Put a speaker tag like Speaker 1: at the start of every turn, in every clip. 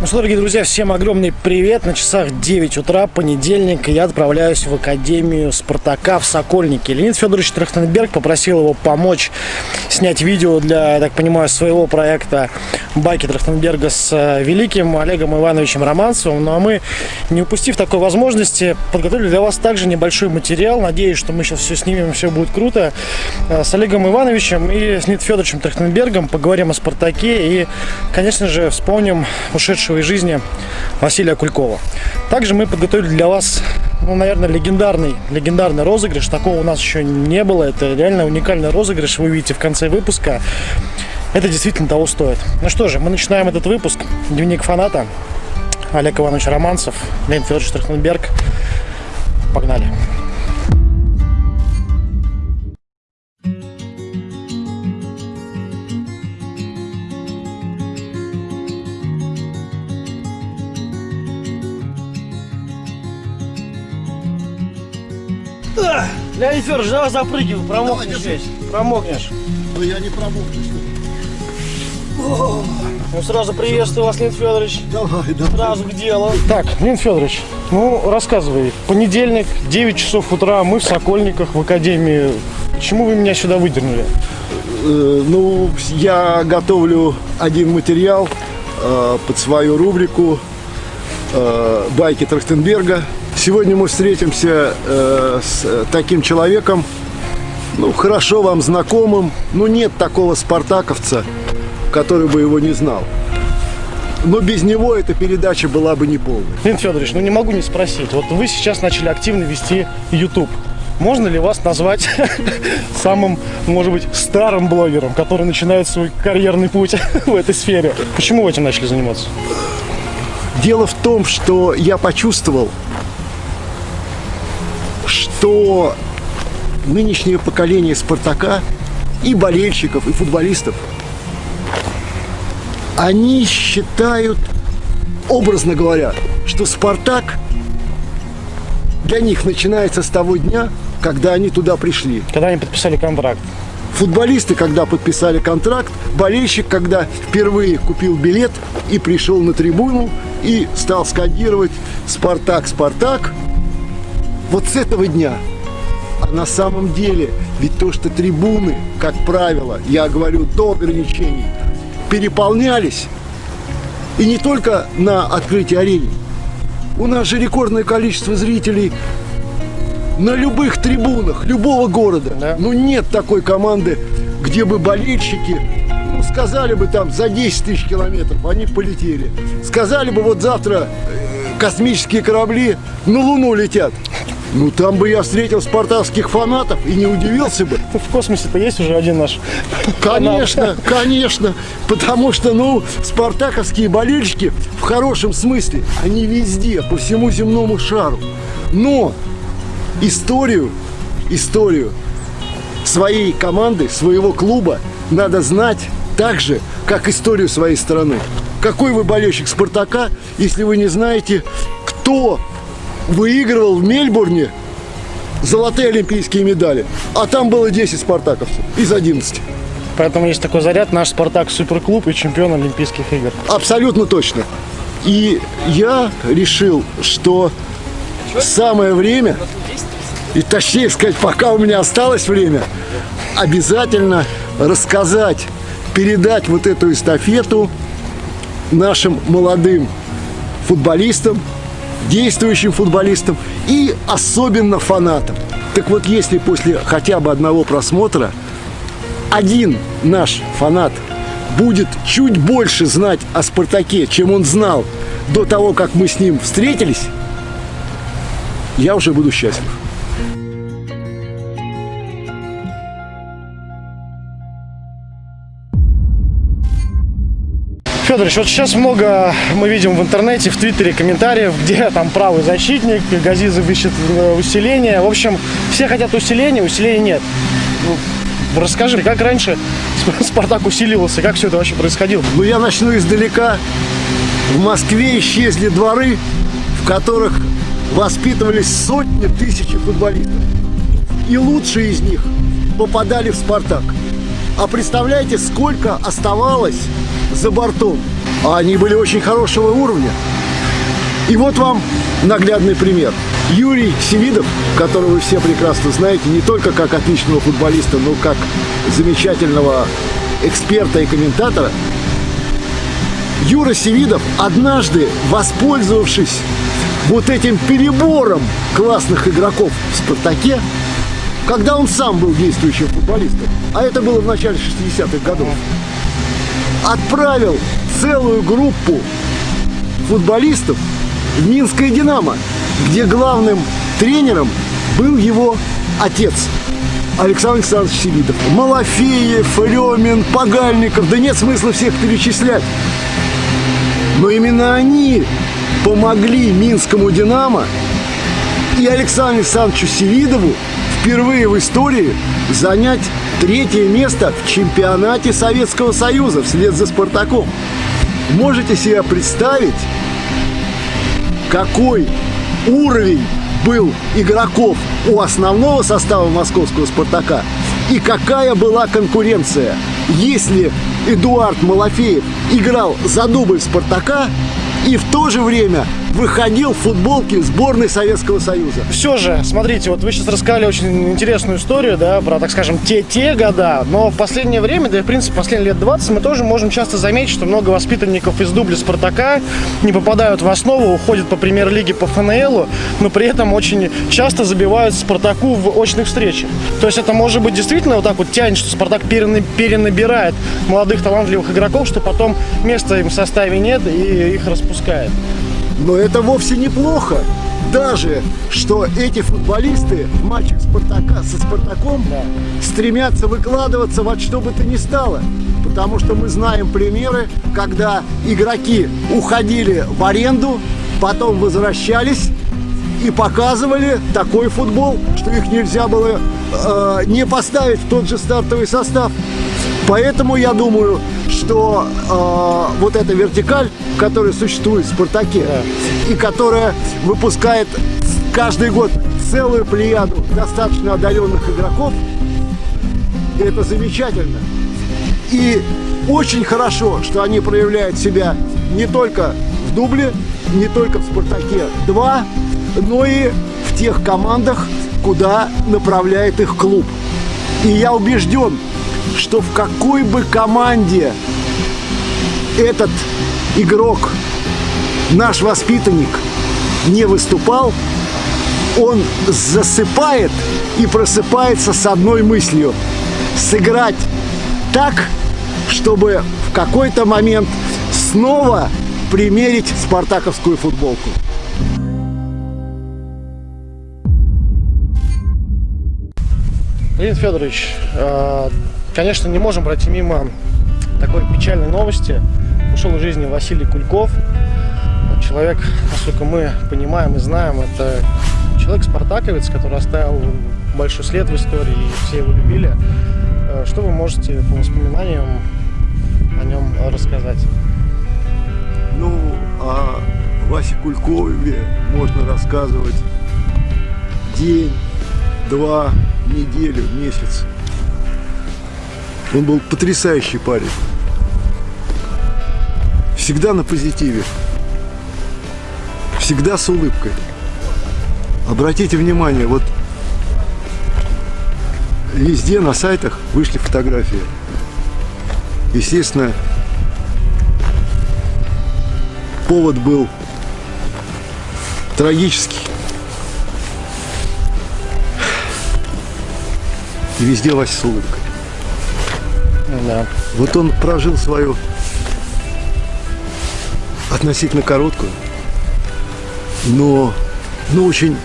Speaker 1: Ну что, дорогие друзья, всем огромный привет. На часах 9 утра, понедельник, я отправляюсь в Академию Спартака в Сокольнике. Леонид Федорович Трахтенберг попросил его помочь снять видео для, я так понимаю, своего проекта «Байки Трахтенберга» с э, великим Олегом Ивановичем Романцевым. Ну а мы, не упустив такой возможности, подготовили для вас также небольшой материал. Надеюсь, что мы сейчас все снимем, все будет круто. Э, с Олегом Ивановичем и с Леонидом Федоровичем Трахтенбергом поговорим о «Спартаке» и, конечно же, вспомним ушедшего из жизни Василия Кулькова. Также мы подготовили для вас, ну, наверное, легендарный, легендарный розыгрыш. Такого у нас еще не было. Это реально уникальный розыгрыш. Вы увидите в конце выпуска. Это действительно того стоит. Ну что же, мы начинаем этот выпуск. Дневник фаната. Олег Иванович Романцев, Леонид Федорович Трахтенберг. Погнали. Леонид Федорович, давай запрыгивай, промокнешь
Speaker 2: Давай,
Speaker 1: здесь. Промокнешь.
Speaker 2: Но я не промокну.
Speaker 1: Ну, сразу приветствую вас, Леонид Федорович.
Speaker 2: Давай, давай.
Speaker 1: Сразу к делу. Так, Леонид Федорович, ну, рассказывай. Понедельник, 9 часов утра, мы в Сокольниках, в Академии. Почему вы меня сюда выдернули?
Speaker 2: Э, ну, я готовлю один материал э, под свою рубрику э, «Байки Трахтенберга». Сегодня мы встретимся э, с э, таким человеком, ну, хорошо вам знакомым, но нет такого спартаковца, который бы его не знал. Но без него эта передача была бы неполной.
Speaker 1: Леонид Федорович, ну не могу не спросить. Вот вы сейчас начали активно вести YouTube. Можно ли вас назвать самым, может быть, старым блогером, который начинает свой карьерный путь в этой сфере? Почему вы этим начали заниматься?
Speaker 2: Дело в том, что я почувствовал, что нынешнее поколение Спартака и болельщиков, и футболистов, они считают, образно говоря, что Спартак для них начинается с того дня, когда они туда пришли.
Speaker 1: Когда они подписали контракт?
Speaker 2: Футболисты, когда подписали контракт, болельщик, когда впервые купил билет и пришел на трибуну и стал скандировать «Спартак, Спартак», вот с этого дня. А на самом деле, ведь то, что трибуны, как правило, я говорю до ограничений, переполнялись, и не только на открытии арены. У нас же рекордное количество зрителей на любых трибунах любого города.
Speaker 1: Да.
Speaker 2: Ну нет такой команды, где бы болельщики ну, сказали бы там за 10 тысяч километров, они полетели. Сказали бы вот завтра э, космические корабли на Луну летят. Ну там бы я встретил спартанских фанатов и не удивился бы.
Speaker 1: В космосе-то есть уже один наш
Speaker 2: Конечно, конечно, потому что, ну, спартаковские болельщики в хорошем смысле, они везде, по всему земному шару. Но историю, историю своей команды, своего клуба надо знать так же, как историю своей страны. Какой вы болельщик Спартака, если вы не знаете, кто выигрывал в Мельбурне золотые олимпийские медали, а там было 10 спартаковцев из 11.
Speaker 1: Поэтому есть такой заряд, наш Спартак суперклуб и чемпион Олимпийских игр.
Speaker 2: Абсолютно точно. И я решил, что самое время, и точнее сказать, пока у меня осталось время, обязательно рассказать, передать вот эту эстафету нашим молодым футболистам, действующим футболистам и особенно фанатам. Так вот, если после хотя бы одного просмотра один наш фанат будет чуть больше знать о «Спартаке», чем он знал до того, как мы с ним встретились, я уже буду счастлив.
Speaker 1: Федорович, вот сейчас много мы видим в интернете, в Твиттере комментариев, где там правый защитник, Газизов ищет э, усиление. В общем, все хотят усиления, усиления нет. Ну, Расскажи, как раньше Спартак усиливался, как все это вообще происходило?
Speaker 2: Но я начну издалека. В Москве исчезли дворы, в которых воспитывались сотни тысяч футболистов. И лучшие из них попадали в «Спартак». А представляете, сколько оставалось за бортом? а они были очень хорошего уровня. И вот вам наглядный пример. Юрий Семидов, которого вы все прекрасно знаете, не только как отличного футболиста, но как замечательного эксперта и комментатора, Юра Севидов однажды, воспользовавшись вот этим перебором классных игроков в «Спартаке», когда он сам был действующим футболистом, а это было в начале 60-х годов, отправил целую группу футболистов в Минское «Динамо», где главным тренером был его отец Александр Александрович Севидов. Малафеев, Ремин, Погальников, да нет смысла всех перечислять. Но именно они помогли Минскому «Динамо» и Александру Александровичу Севидову впервые в истории занять третье место в чемпионате Советского Союза вслед за «Спартаком». Можете себе представить, какой уровень был игроков у основного состава московского «Спартака» и какая была конкуренция. Если Эдуард Малафеев играл за дубль «Спартака», и в то же время выходил в футболке сборной Советского Союза.
Speaker 1: Все же, смотрите, вот вы сейчас рассказали очень интересную историю, да, про, так скажем, те-те года, но в последнее время, да и в принципе последние лет 20, мы тоже можем часто заметить, что много воспитанников из дубля Спартака не попадают в основу, уходят по премьер-лиге по ФНЛу, но при этом очень часто забивают Спартаку в очных встречах. То есть это может быть действительно вот так вот тянет, что Спартак перенабирает молодых талантливых игроков, что потом места им в составе нет и их распускает.
Speaker 2: Но это вовсе неплохо. Даже, что эти футболисты матчах Спартака, со Спартаком да. стремятся выкладываться во что бы то ни стало. Потому что мы знаем примеры, когда игроки уходили в аренду, потом возвращались и показывали такой футбол, что их нельзя было э, не поставить в тот же стартовый состав. Поэтому я думаю, что э, вот эта вертикаль, которая существует в «Спартаке», да. и которая выпускает каждый год целую плеяду достаточно одаренных игроков, это замечательно. И очень хорошо, что они проявляют себя не только в дубле, не только в «Спартаке-2», но и в тех командах, куда направляет их клуб. И я убежден, что в какой бы команде этот игрок, наш воспитанник, не выступал, он засыпает и просыпается с одной мыслью – сыграть так, чтобы в какой-то момент снова примерить спартаковскую футболку.
Speaker 1: Леонид Федорович, а, конечно, не можем пройти мимо такой печальной новости. Ушел из жизни Василий Кульков. Человек, насколько мы понимаем и знаем, это человек-спартаковец, который оставил большой след в истории, и все его любили. А, что вы можете по воспоминаниям о нем рассказать?
Speaker 2: Ну, о Васе Кулькове можно рассказывать день, два, неделю, месяц. Он был потрясающий парень. Всегда на позитиве. Всегда с улыбкой. Обратите внимание, вот везде на сайтах вышли фотографии. Естественно, повод был трагический. И везде Вася с улыбкой. Да. Вот он прожил свою относительно короткую, но, но очень,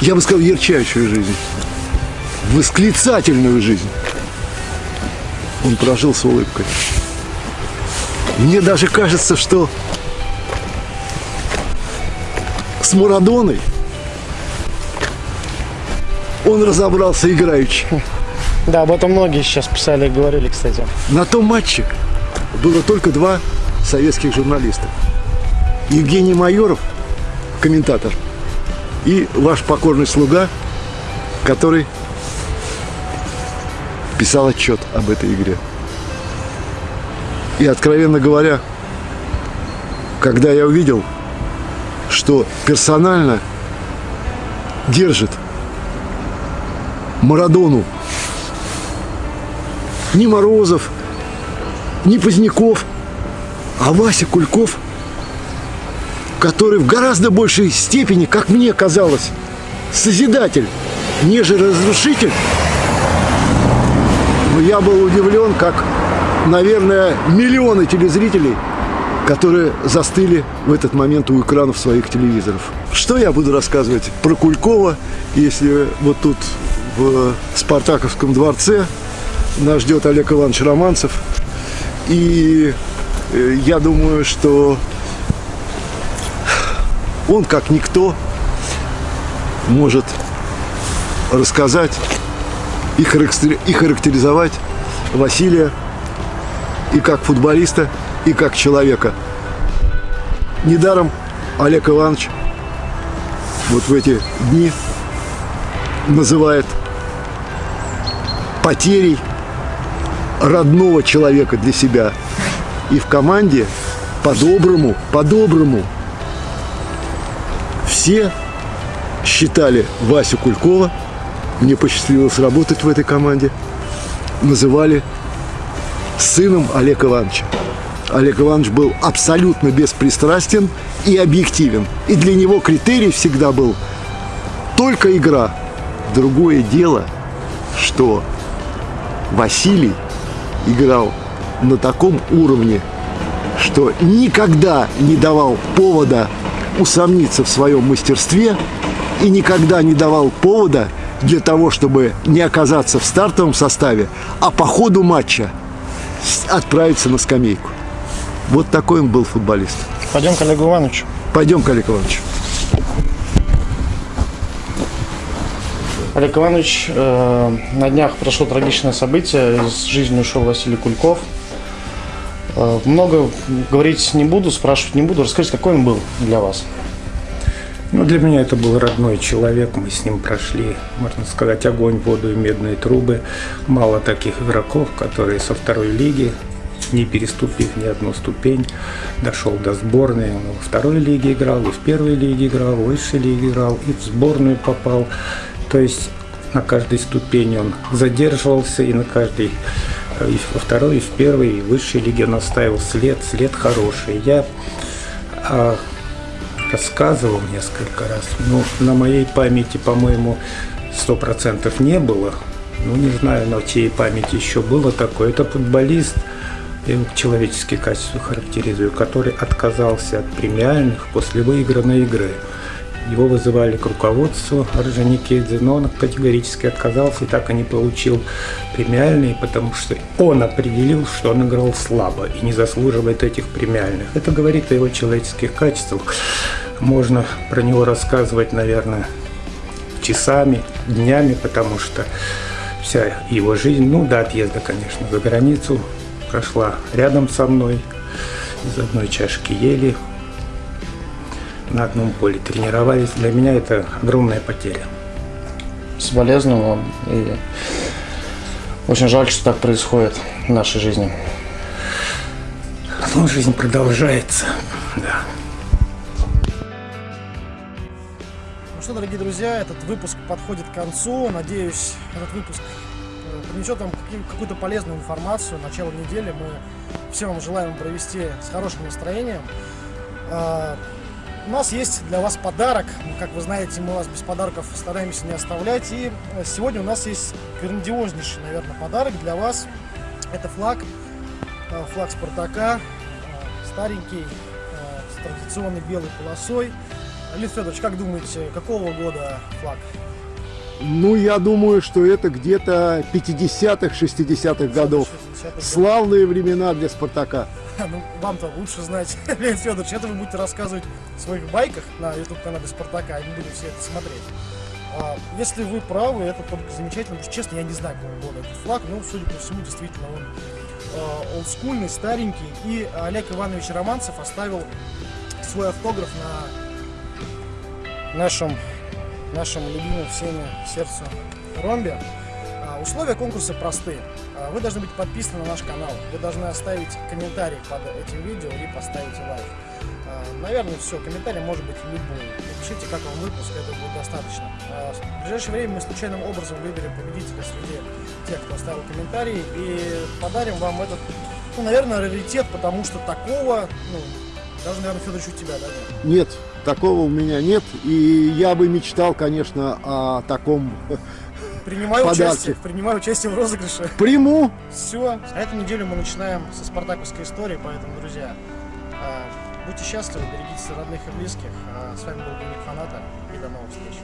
Speaker 2: я бы сказал, ярчайшую жизнь. Восклицательную жизнь. Он прожил с улыбкой. Мне даже кажется, что с Марадоной он разобрался играючи.
Speaker 1: Да, об этом многие сейчас писали и говорили, кстати.
Speaker 2: На том матче было только два советских журналиста. Евгений Майоров, комментатор, и ваш покорный слуга, который писал отчет об этой игре. И, откровенно говоря, когда я увидел, что персонально держит Марадону ни Морозов, ни Поздняков, а Вася Кульков, который в гораздо большей степени, как мне казалось, созидатель, нежели разрушитель, но я был удивлен, как, наверное, миллионы телезрителей, которые застыли в этот момент у экранов своих телевизоров. Что я буду рассказывать про Кулькова, если вот тут в Спартаковском дворце нас ждет Олег Иванович Романцев. И э, я думаю, что он, как никто, может рассказать и характеризовать Василия и как футболиста, и как человека. Недаром Олег Иванович вот в эти дни называет потерей родного человека для себя. И в команде по-доброму, по-доброму все считали Васю Кулькова, мне посчастливилось работать в этой команде, называли сыном Олега Ивановича. Олег Иванович был абсолютно беспристрастен и объективен. И для него критерий всегда был только игра. Другое дело, что Василий играл на таком уровне, что никогда не давал повода усомниться в своем мастерстве и никогда не давал повода для того, чтобы не оказаться в стартовом составе, а по ходу матча отправиться на скамейку. Вот такой он был футболист.
Speaker 1: Пойдем к Олегу Ивановичу.
Speaker 2: Пойдем к Олегу Ивановичу.
Speaker 1: Олег Иванович, э, на днях прошло трагичное событие. Из жизни ушел Василий Кульков. Э, много говорить не буду, спрашивать не буду. Расскажите, какой он был для вас?
Speaker 3: Ну, для меня это был родной человек. Мы с ним прошли, можно сказать, огонь, воду и медные трубы. Мало таких игроков, которые со второй лиги, не переступив ни одну ступень, дошел до сборной. Он во второй лиге играл, и в первой лиге играл, в высшей лиге играл, и в сборную попал. То есть на каждой ступени он задерживался, и на каждой, э, и во второй, и в первой, и в высшей лиге он оставил след, след хороший. Я а, рассказывал несколько раз, но на моей памяти, по-моему, сто процентов не было. Ну, не знаю, на чьей памяти еще было такое. Это футболист, я его человеческие качества характеризую, который отказался от премиальных после выигранной игры. Его вызывали к руководству Орджоникидзе, но он категорически отказался и так и не получил премиальные, потому что он определил, что он играл слабо и не заслуживает этих премиальных. Это говорит о его человеческих качествах. Можно про него рассказывать, наверное, часами, днями, потому что вся его жизнь, ну до отъезда, конечно, за границу прошла рядом со мной. Из одной чашки ели, на одном поле тренировались. Для меня это огромная потеря.
Speaker 1: Соболезную вам. И очень жаль, что так происходит в нашей жизни.
Speaker 3: Ну, жизнь продолжается, да.
Speaker 1: Ну что, дорогие друзья, этот выпуск подходит к концу. Надеюсь, этот выпуск э, принесет вам какую-то полезную информацию. Начало недели мы всем вам желаем провести с хорошим настроением. У нас есть для вас подарок. Как вы знаете, мы вас без подарков стараемся не оставлять. И э, сегодня у нас есть грандиознейший, наверное, подарок для вас. Это флаг, э, флаг Спартака, э, старенький, с традиционной белой полосой. Лид Федорович, как думаете, какого года флаг?
Speaker 2: Ну, я думаю, что это где-то 50-х, 60-х годов. 60 Славные времена для Спартака.
Speaker 1: ну, вам-то лучше знать, Леонид Федорович, это вы будете рассказывать в своих байках на YouTube-канале Спартака, и мы будем все это смотреть. А, если вы правы, это только замечательно, потому что, честно, я не знаю, какого года этот флаг, но, судя по всему, действительно, он а, олдскульный, старенький, и Олег Иванович Романцев оставил свой автограф на нашем, нашем любимом всеми сердцу ромбе. А, условия конкурса простые. А, Вы должны быть подписаны на наш канал, вы должны оставить комментарий под этим видео и поставить лайк. А, Наверное, все, комментарий может быть любой. Напишите, как вам выпуск, это будет достаточно. В ближайшее время мы случайным образом выберем победителя среди тех, кто оставил комментарий, и подарим вам этот, ну, наверное, раритет, потому что такого, ну, даже, наверное, Федорович, у тебя, да?
Speaker 2: Нет, такого у меня нет. И я бы мечтал, конечно, о таком
Speaker 1: Принимаю
Speaker 2: Подарки.
Speaker 1: участие, принимаю участие в розыгрыше.
Speaker 2: приму.
Speaker 1: Все. А эту неделю мы начинаем со спартаковской истории, поэтому, друзья, а, будьте счастливы, берегите родных и близких. А С вами был Дневник Фаната и до новых встреч.